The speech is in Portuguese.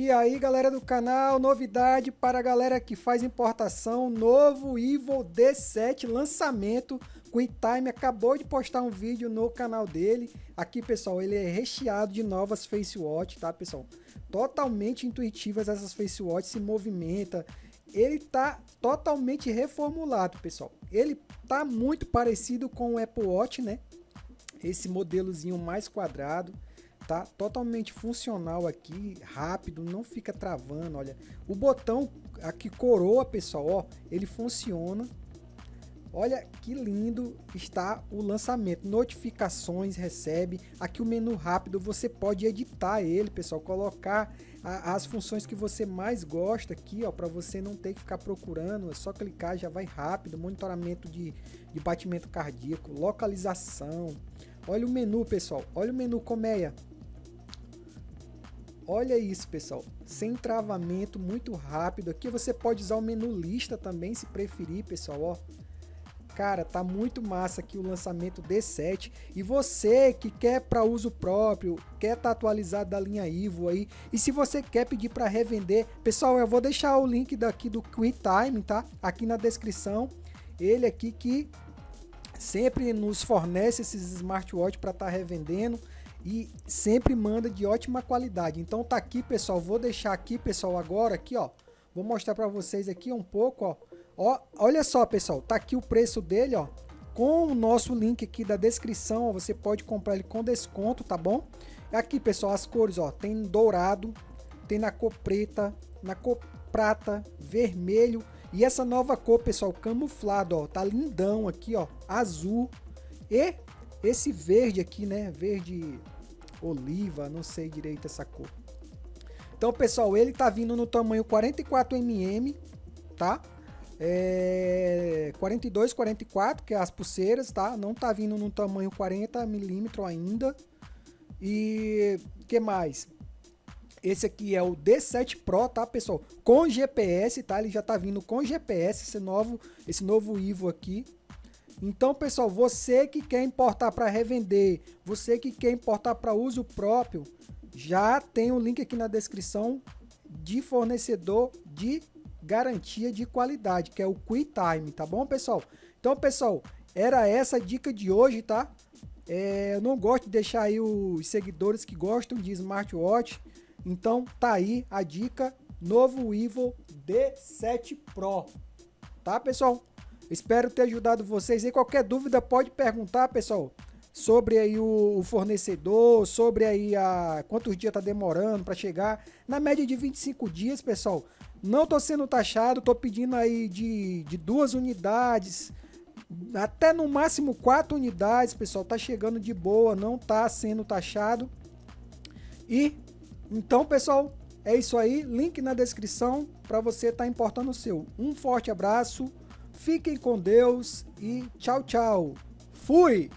E aí galera do canal, novidade para a galera que faz importação, novo Evil D7 lançamento, QuickTime acabou de postar um vídeo no canal dele, aqui pessoal, ele é recheado de novas Face Watch, tá pessoal? Totalmente intuitivas essas Face Watch, se movimenta, ele tá totalmente reformulado pessoal, ele tá muito parecido com o Apple Watch, né? Esse modelozinho mais quadrado, tá totalmente funcional aqui, rápido, não fica travando, olha. O botão aqui coroa, pessoal, ó, ele funciona. Olha que lindo está o lançamento. Notificações recebe. Aqui o menu rápido, você pode editar ele, pessoal, colocar a, as funções que você mais gosta aqui, ó, para você não ter que ficar procurando, é só clicar, já vai rápido. Monitoramento de, de batimento cardíaco, localização. Olha o menu, pessoal. Olha o menu colmeia. Olha isso, pessoal. Sem travamento, muito rápido. Aqui você pode usar o menu lista também, se preferir, pessoal, ó. Cara, tá muito massa aqui o lançamento D7. E você que quer para uso próprio, quer tá atualizado da linha Ivo aí, e se você quer pedir para revender, pessoal, eu vou deixar o link daqui do QuickTime, tá? Aqui na descrição. Ele aqui que sempre nos fornece esses smartwatch para estar tá revendendo e sempre manda de ótima qualidade. Então tá aqui, pessoal, vou deixar aqui, pessoal, agora aqui, ó. Vou mostrar para vocês aqui um pouco, ó. ó. Olha só, pessoal, tá aqui o preço dele, ó. Com o nosso link aqui da descrição, ó, você pode comprar ele com desconto, tá bom? Aqui, pessoal, as cores, ó, tem dourado, tem na cor preta, na cor prata, vermelho e essa nova cor, pessoal, camuflado, ó, tá lindão aqui, ó, azul e esse verde aqui, né? Verde oliva, não sei direito essa cor. Então, pessoal, ele tá vindo no tamanho 44mm, tá? É 42, 44, que é as pulseiras, tá? Não tá vindo no tamanho 40mm ainda. E que mais? Esse aqui é o D7 Pro, tá, pessoal? Com GPS, tá? Ele já tá vindo com GPS, esse novo, esse novo Ivo aqui, então, pessoal, você que quer importar para revender, você que quer importar para uso próprio, já tem o um link aqui na descrição de fornecedor de garantia de qualidade, que é o QuickTime, tá bom, pessoal? Então, pessoal, era essa a dica de hoje, tá? É, eu não gosto de deixar aí os seguidores que gostam de smartwatch, então tá aí a dica, novo Evo D7 Pro, tá, pessoal? Espero ter ajudado vocês. E qualquer dúvida pode perguntar, pessoal, sobre aí o, fornecedor, sobre aí a quantos dias tá demorando para chegar. Na média de 25 dias, pessoal. Não tô sendo taxado, tô pedindo aí de, de duas unidades, até no máximo quatro unidades, pessoal. Tá chegando de boa, não tá sendo taxado. E então, pessoal, é isso aí. Link na descrição para você estar tá importando o seu. Um forte abraço. Fiquem com Deus e tchau, tchau. Fui!